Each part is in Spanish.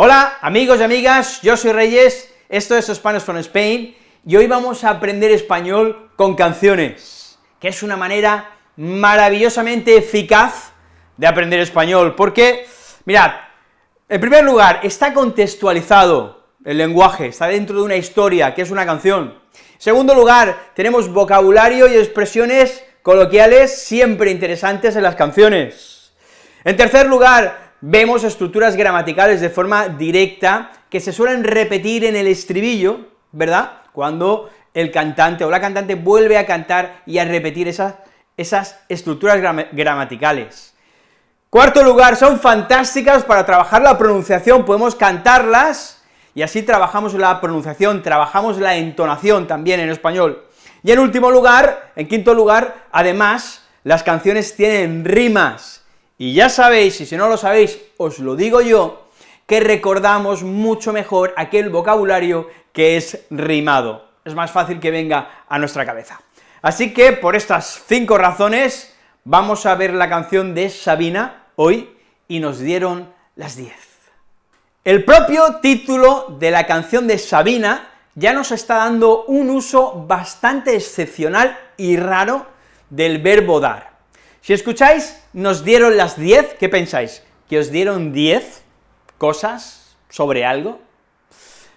Hola, amigos y amigas, yo soy Reyes, esto es Spanish from Spain, y hoy vamos a aprender español con canciones, que es una manera maravillosamente eficaz de aprender español, porque, mirad, en primer lugar, está contextualizado el lenguaje, está dentro de una historia, que es una canción. En segundo lugar, tenemos vocabulario y expresiones coloquiales siempre interesantes en las canciones. En tercer lugar, vemos estructuras gramaticales de forma directa que se suelen repetir en el estribillo, ¿verdad?, cuando el cantante o la cantante vuelve a cantar y a repetir esas, esas estructuras gramaticales. Cuarto lugar, son fantásticas para trabajar la pronunciación, podemos cantarlas, y así trabajamos la pronunciación, trabajamos la entonación también en español. Y en último lugar, en quinto lugar, además, las canciones tienen rimas, y ya sabéis, y si no lo sabéis, os lo digo yo, que recordamos mucho mejor aquel vocabulario que es rimado, es más fácil que venga a nuestra cabeza. Así que, por estas cinco razones, vamos a ver la canción de Sabina hoy, y nos dieron las diez. El propio título de la canción de Sabina ya nos está dando un uso bastante excepcional y raro del verbo dar. Si escucháis, nos dieron las diez, ¿qué pensáis? ¿Que os dieron diez cosas sobre algo?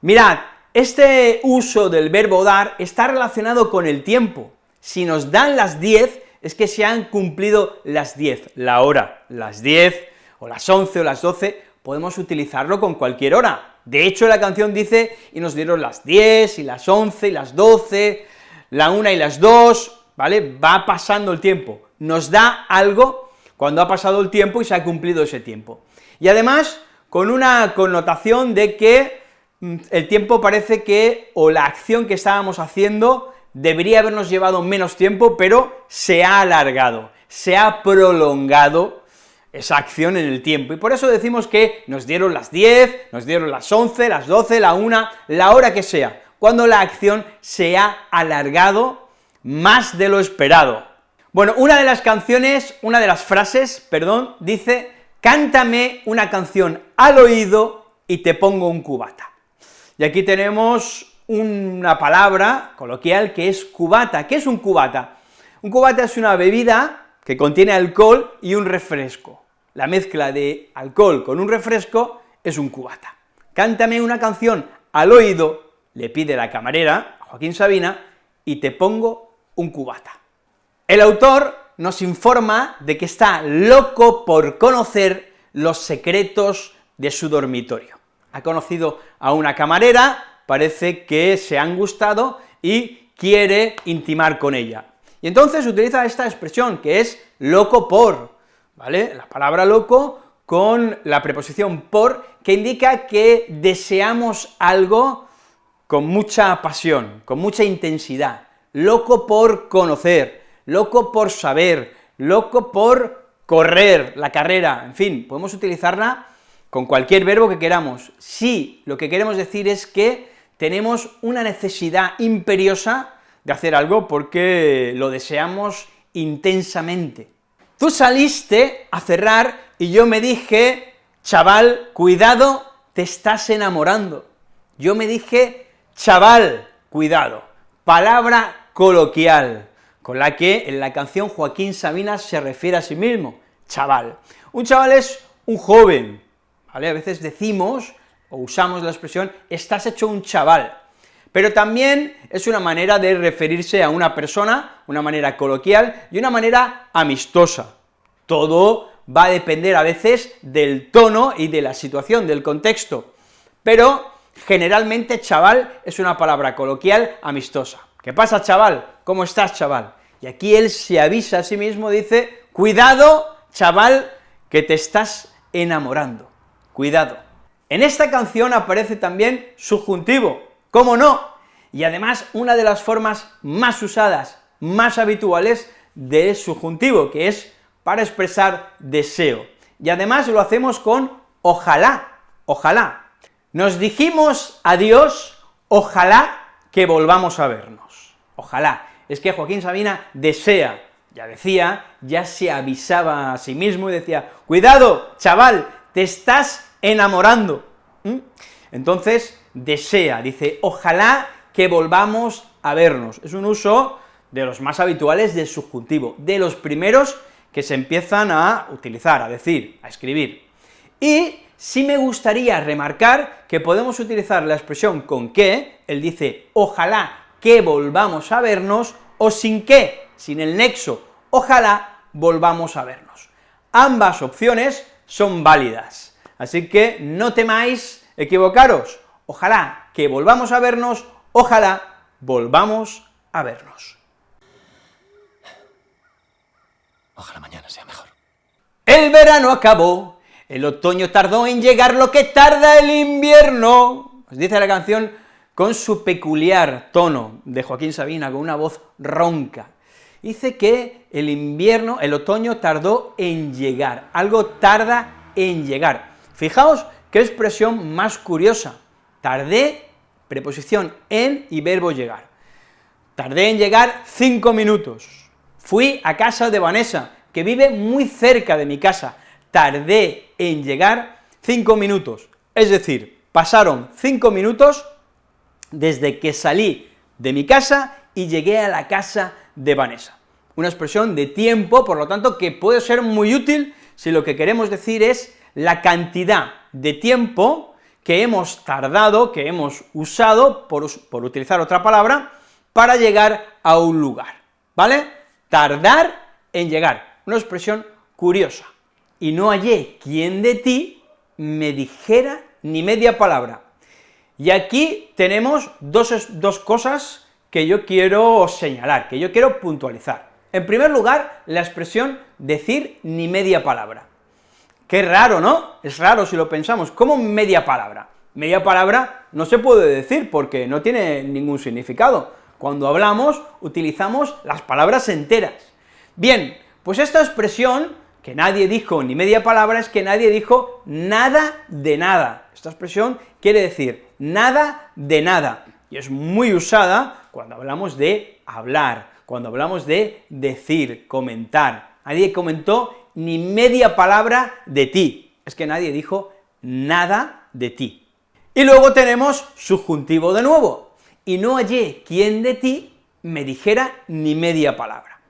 Mirad, este uso del verbo dar está relacionado con el tiempo. Si nos dan las diez, es que se han cumplido las diez, la hora, las diez, o las once, o las doce, podemos utilizarlo con cualquier hora, de hecho, la canción dice, y nos dieron las 10, y las 11, y las 12, la 1 y las 2, ¿vale? Va pasando el tiempo, nos da algo cuando ha pasado el tiempo y se ha cumplido ese tiempo. Y además, con una connotación de que mm, el tiempo parece que, o la acción que estábamos haciendo, debería habernos llevado menos tiempo, pero se ha alargado, se ha prolongado esa acción en el tiempo, y por eso decimos que nos dieron las 10, nos dieron las 11, las 12, la 1, la hora que sea, cuando la acción se ha alargado más de lo esperado. Bueno, una de las canciones, una de las frases, perdón, dice, cántame una canción al oído y te pongo un cubata. Y aquí tenemos una palabra coloquial que es cubata. ¿Qué es un cubata? Un cubata es una bebida que contiene alcohol y un refresco la mezcla de alcohol con un refresco es un cubata. Cántame una canción al oído, le pide la camarera, Joaquín Sabina, y te pongo un cubata. El autor nos informa de que está loco por conocer los secretos de su dormitorio. Ha conocido a una camarera, parece que se han gustado y quiere intimar con ella. Y entonces utiliza esta expresión, que es loco por, ¿vale? La palabra loco con la preposición por, que indica que deseamos algo con mucha pasión, con mucha intensidad, loco por conocer, loco por saber, loco por correr la carrera, en fin, podemos utilizarla con cualquier verbo que queramos. Si lo que queremos decir es que tenemos una necesidad imperiosa de hacer algo porque lo deseamos intensamente. Tú saliste a cerrar y yo me dije, chaval, cuidado, te estás enamorando. Yo me dije, chaval, cuidado, palabra coloquial, con la que en la canción Joaquín Sabina se refiere a sí mismo, chaval. Un chaval es un joven, ¿vale? A veces decimos, o usamos la expresión, estás hecho un chaval, pero también es una manera de referirse a una persona, una manera coloquial y una manera amistosa. Todo va a depender a veces del tono y de la situación, del contexto, pero generalmente chaval es una palabra coloquial amistosa. ¿Qué pasa, chaval? ¿Cómo estás, chaval? Y aquí él se avisa a sí mismo, dice, cuidado, chaval, que te estás enamorando, cuidado. En esta canción aparece también subjuntivo, ¿Cómo no? Y además, una de las formas más usadas, más habituales de subjuntivo, que es para expresar deseo. Y además lo hacemos con ojalá, ojalá. Nos dijimos adiós, ojalá que volvamos a vernos. Ojalá. Es que Joaquín Sabina desea, ya decía, ya se avisaba a sí mismo y decía, cuidado, chaval, te estás enamorando, Entonces, desea, dice, ojalá que volvamos a vernos. Es un uso de los más habituales del subjuntivo, de los primeros que se empiezan a utilizar, a decir, a escribir. Y sí me gustaría remarcar que podemos utilizar la expresión con que, él dice, ojalá que volvamos a vernos, o sin que, sin el nexo, ojalá volvamos a vernos. Ambas opciones son válidas, así que no temáis equivocaros, ojalá que volvamos a vernos, ojalá volvamos a vernos. Ojalá mañana sea mejor. El verano acabó, el otoño tardó en llegar lo que tarda el invierno, dice la canción con su peculiar tono de Joaquín Sabina, con una voz ronca. Dice que el invierno, el otoño tardó en llegar, algo tarda en llegar. Fijaos qué expresión más curiosa, tardé, preposición en y verbo llegar. Tardé en llegar cinco minutos, Fui a casa de Vanessa, que vive muy cerca de mi casa, tardé en llegar cinco minutos, es decir, pasaron cinco minutos desde que salí de mi casa y llegué a la casa de Vanessa. Una expresión de tiempo, por lo tanto, que puede ser muy útil si lo que queremos decir es la cantidad de tiempo que hemos tardado, que hemos usado, por, por utilizar otra palabra, para llegar a un lugar, ¿vale? tardar en llegar, una expresión curiosa, y no hallé quien de ti me dijera ni media palabra. Y aquí tenemos dos, dos cosas que yo quiero señalar, que yo quiero puntualizar. En primer lugar, la expresión decir ni media palabra. Qué raro, ¿no? Es raro si lo pensamos, ¿cómo media palabra? Media palabra no se puede decir porque no tiene ningún significado. Cuando hablamos, utilizamos las palabras enteras. Bien, pues esta expresión, que nadie dijo ni media palabra, es que nadie dijo nada de nada. Esta expresión quiere decir nada de nada, y es muy usada cuando hablamos de hablar, cuando hablamos de decir, comentar. Nadie comentó ni media palabra de ti, es que nadie dijo nada de ti. Y luego tenemos subjuntivo de nuevo, y no hallé quien de ti me dijera ni media palabra.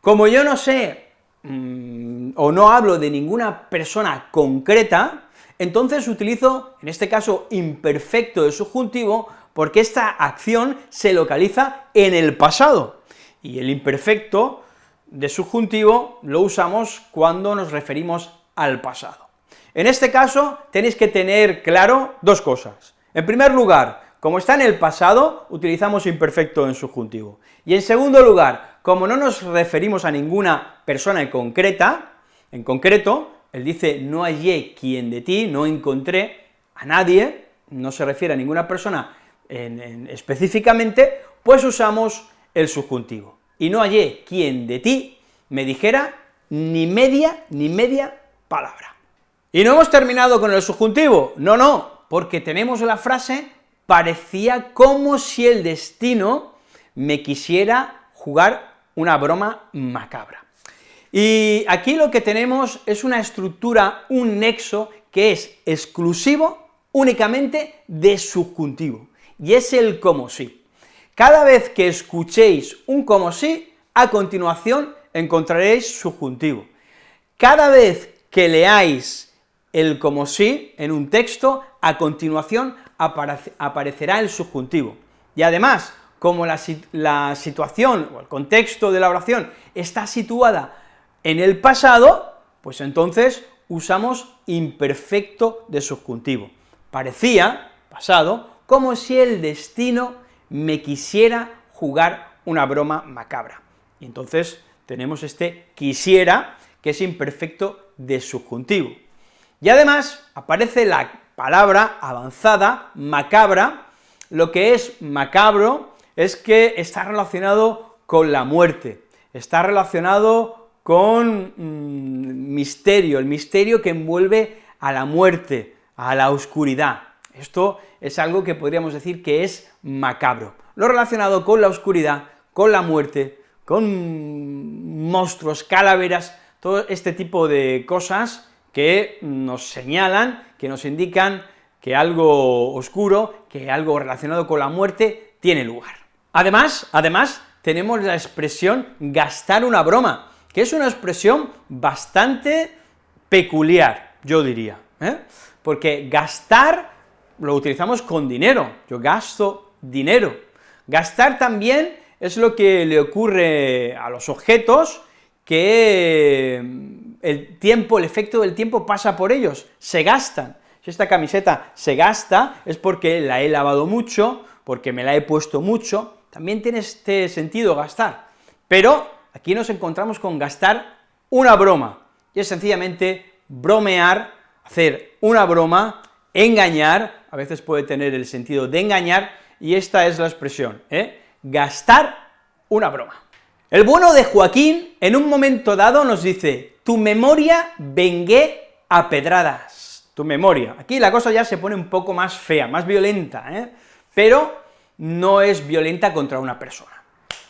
Como yo no sé, mm, o no hablo de ninguna persona concreta, entonces utilizo, en este caso, imperfecto de subjuntivo, porque esta acción se localiza en el pasado, y el imperfecto de subjuntivo lo usamos cuando nos referimos al pasado. En este caso, tenéis que tener claro dos cosas. En primer lugar, como está en el pasado, utilizamos imperfecto en subjuntivo. Y en segundo lugar, como no nos referimos a ninguna persona en concreta, en concreto, él dice, no hallé quien de ti, no encontré a nadie, no se refiere a ninguna persona específicamente, pues usamos el subjuntivo. Y no hallé quien de ti me dijera ni media, ni media palabra. Y no hemos terminado con el subjuntivo, no, no, porque tenemos la frase parecía como si el destino me quisiera jugar una broma macabra. Y aquí lo que tenemos es una estructura, un nexo, que es exclusivo únicamente de subjuntivo, y es el como si. Cada vez que escuchéis un como si, a continuación encontraréis subjuntivo. Cada vez que leáis el como si en un texto, a continuación aparecerá el subjuntivo. Y además, como la, situación o el contexto de la oración está situada en el pasado, pues entonces usamos imperfecto de subjuntivo. Parecía, pasado, como si el destino me quisiera jugar una broma macabra. Y entonces tenemos este quisiera, que es imperfecto de subjuntivo. Y además aparece la palabra avanzada, macabra, lo que es macabro es que está relacionado con la muerte, está relacionado con mm, misterio, el misterio que envuelve a la muerte, a la oscuridad. Esto es algo que podríamos decir que es macabro. Lo relacionado con la oscuridad, con la muerte, con monstruos, calaveras, todo este tipo de cosas que nos señalan, que nos indican que algo oscuro, que algo relacionado con la muerte tiene lugar. Además, además, tenemos la expresión gastar una broma, que es una expresión bastante peculiar, yo diría, ¿eh? porque gastar lo utilizamos con dinero, yo gasto dinero. Gastar también es lo que le ocurre a los objetos, que mm, el tiempo, el efecto del tiempo pasa por ellos, se gastan. Si esta camiseta se gasta, es porque la he lavado mucho, porque me la he puesto mucho, también tiene este sentido gastar. Pero aquí nos encontramos con gastar una broma, y es sencillamente bromear, hacer una broma, engañar, a veces puede tener el sentido de engañar, y esta es la expresión, ¿eh? gastar una broma. El bueno de Joaquín, en un momento dado, nos dice, tu memoria vengué a pedradas, tu memoria. Aquí la cosa ya se pone un poco más fea, más violenta, ¿eh? pero no es violenta contra una persona.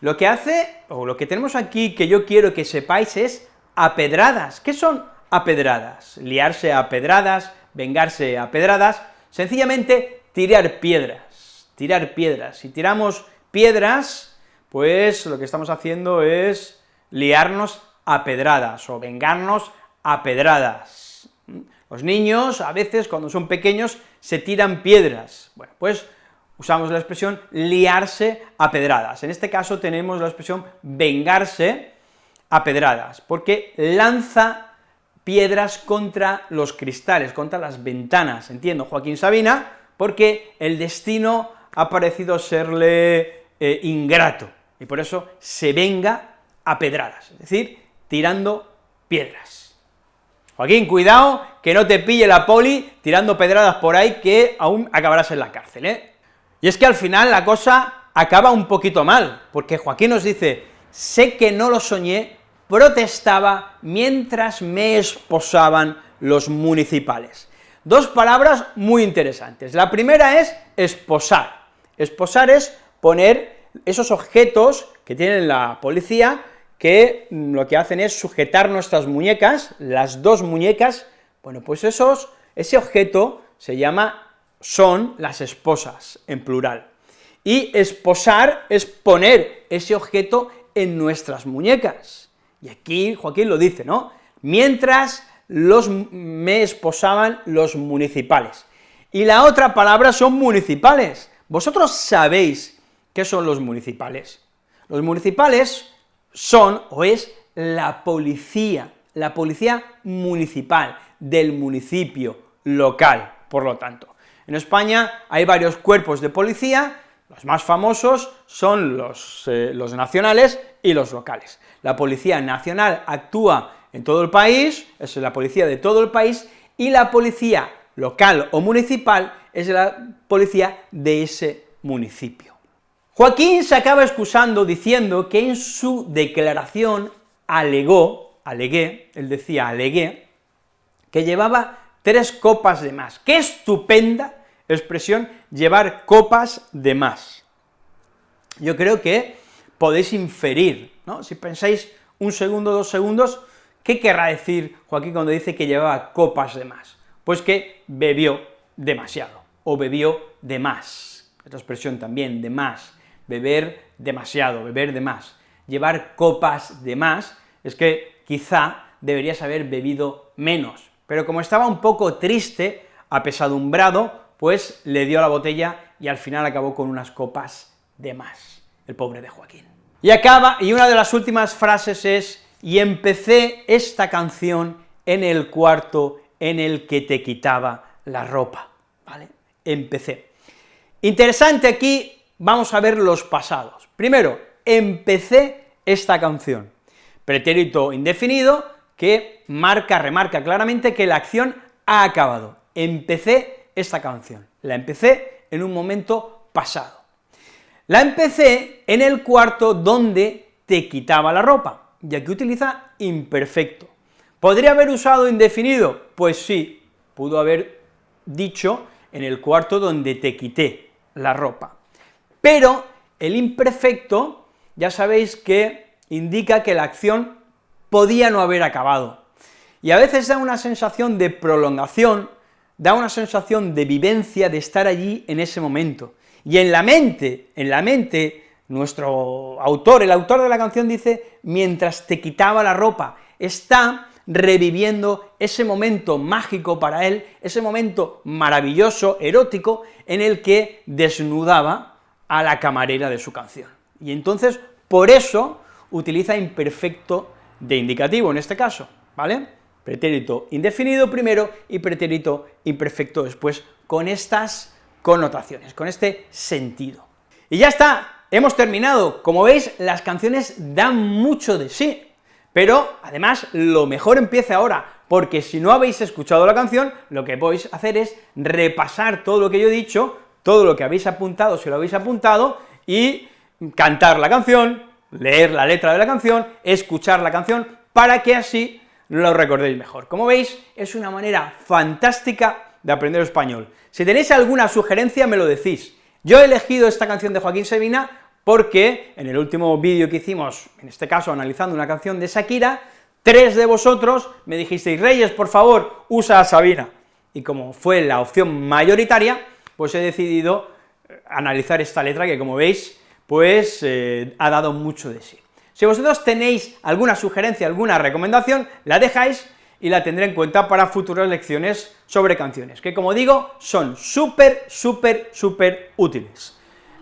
Lo que hace, o lo que tenemos aquí que yo quiero que sepáis es a pedradas. ¿Qué son a pedradas? Liarse a pedradas, vengarse a pedradas, sencillamente tirar piedras, tirar piedras. Si tiramos piedras, pues lo que estamos haciendo es liarnos a pedradas, o vengarnos a pedradas. Los niños, a veces, cuando son pequeños, se tiran piedras. Bueno, pues usamos la expresión liarse a pedradas. En este caso tenemos la expresión vengarse a pedradas, porque lanza piedras contra los cristales, contra las ventanas, entiendo, Joaquín Sabina, porque el destino ha parecido serle eh, ingrato, y por eso se venga a pedradas, es decir, tirando piedras. Joaquín, cuidado, que no te pille la poli tirando pedradas por ahí, que aún acabarás en la cárcel, ¿eh? Y es que al final la cosa acaba un poquito mal, porque Joaquín nos dice, sé que no lo soñé, protestaba mientras me esposaban los municipales. Dos palabras muy interesantes. La primera es esposar. Esposar es poner esos objetos que tiene la policía, que lo que hacen es sujetar nuestras muñecas, las dos muñecas, bueno, pues esos, ese objeto se llama son las esposas, en plural. Y esposar es poner ese objeto en nuestras muñecas. Y aquí Joaquín lo dice, ¿no? Mientras los, me esposaban los municipales. Y la otra palabra son municipales. ¿Vosotros sabéis qué son los municipales? Los municipales son, o es, la policía, la policía municipal, del municipio local, por lo tanto. En España hay varios cuerpos de policía, los más famosos son los, eh, los nacionales y los locales. La Policía Nacional actúa en todo el país, es la policía de todo el país, y la policía local o municipal es la policía de ese municipio. Joaquín se acaba excusando diciendo que en su declaración alegó, alegué, él decía alegué, que llevaba tres copas de más. ¡Qué estupenda expresión llevar copas de más. Yo creo que podéis inferir, ¿no? Si pensáis un segundo, dos segundos, ¿qué querrá decir Joaquín cuando dice que llevaba copas de más? Pues que bebió demasiado, o bebió de más. Esta expresión también, de más, beber demasiado, beber de más. Llevar copas de más es que quizá deberías haber bebido menos, pero como estaba un poco triste, apesadumbrado, pues le dio la botella y al final acabó con unas copas de más, el pobre de Joaquín. Y acaba, y una de las últimas frases es, y empecé esta canción en el cuarto en el que te quitaba la ropa, ¿vale? Empecé. Interesante aquí, vamos a ver los pasados. Primero, empecé esta canción, pretérito indefinido que marca, remarca claramente que la acción ha acabado. Empecé esta canción. La empecé en un momento pasado. La empecé en el cuarto donde te quitaba la ropa, ya que utiliza imperfecto. ¿Podría haber usado indefinido? Pues sí, pudo haber dicho en el cuarto donde te quité la ropa. Pero el imperfecto, ya sabéis que indica que la acción podía no haber acabado, y a veces da una sensación de prolongación, da una sensación de vivencia, de estar allí en ese momento. Y en la mente, en la mente, nuestro autor, el autor de la canción dice, mientras te quitaba la ropa, está reviviendo ese momento mágico para él, ese momento maravilloso, erótico, en el que desnudaba a la camarera de su canción. Y entonces, por eso, utiliza imperfecto de indicativo en este caso, ¿vale? Pretérito indefinido primero y pretérito imperfecto después, con estas connotaciones, con este sentido. Y ya está, hemos terminado. Como veis, las canciones dan mucho de sí, pero además lo mejor empieza ahora, porque si no habéis escuchado la canción, lo que podéis hacer es repasar todo lo que yo he dicho, todo lo que habéis apuntado, si lo habéis apuntado, y cantar la canción, leer la letra de la canción, escuchar la canción, para que así lo recordéis mejor. Como veis, es una manera fantástica de aprender español. Si tenéis alguna sugerencia, me lo decís. Yo he elegido esta canción de Joaquín Sabina porque en el último vídeo que hicimos, en este caso analizando una canción de Shakira, tres de vosotros me dijisteis, Reyes, por favor, usa a Sabina, y como fue la opción mayoritaria, pues he decidido eh, analizar esta letra que, como veis, pues eh, ha dado mucho de sí. Si vosotros tenéis alguna sugerencia, alguna recomendación, la dejáis y la tendré en cuenta para futuras lecciones sobre canciones, que como digo, son súper, súper, súper útiles.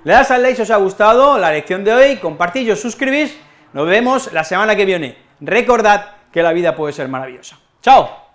Le das al like si os ha gustado la lección de hoy, compartid os suscribís, nos vemos la semana que viene. Recordad que la vida puede ser maravillosa. ¡Chao!